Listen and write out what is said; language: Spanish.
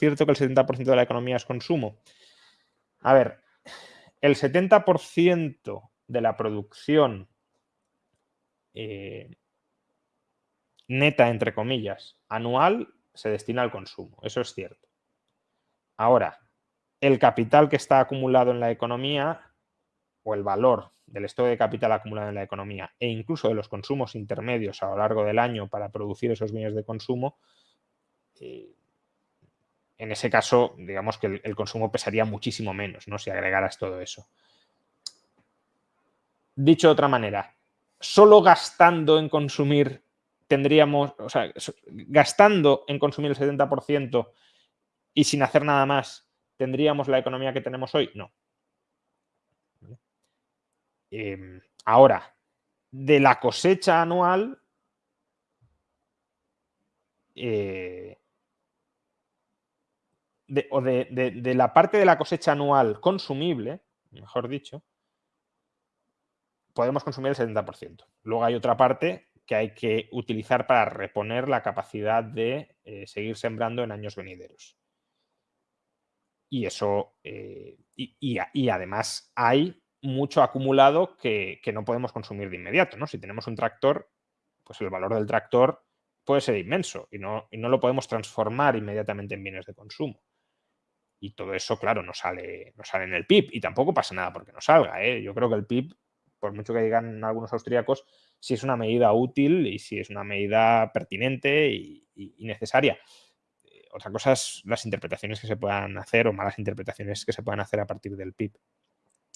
cierto que el 70% de la economía es consumo. A ver, el 70% de la producción eh, neta, entre comillas, anual se destina al consumo. Eso es cierto. Ahora, el capital que está acumulado en la economía o el valor del estado de capital acumulado en la economía e incluso de los consumos intermedios a lo largo del año para producir esos bienes de consumo, eh, en ese caso, digamos que el, consumo pesaría muchísimo menos, ¿no? Si agregaras todo eso. Dicho de otra manera, solo gastando en consumir tendríamos, o sea, gastando en consumir el 70% y sin hacer nada más, ¿tendríamos la economía que tenemos hoy? No. Eh, ahora, de la cosecha anual, eh, de, o de, de, la parte de la cosecha anual consumible, mejor dicho, podemos consumir el 70%. Luego hay otra parte que hay que utilizar para reponer la capacidad de eh, seguir sembrando en años venideros. Y eso, eh, y, y, y, además hay mucho acumulado que, que, no podemos consumir de inmediato. ¿no? Si tenemos un tractor, pues el valor del tractor puede ser inmenso y no, y no lo podemos transformar inmediatamente en bienes de consumo. Y todo eso, claro, no sale, no sale en el PIB y tampoco pasa nada porque no salga. ¿eh? Yo creo que el PIB, por mucho que digan algunos austríacos, si es una medida útil y si es una medida pertinente y, y, y necesaria. Eh, otra cosa es las interpretaciones que se puedan hacer o malas interpretaciones que se puedan hacer a partir del PIB.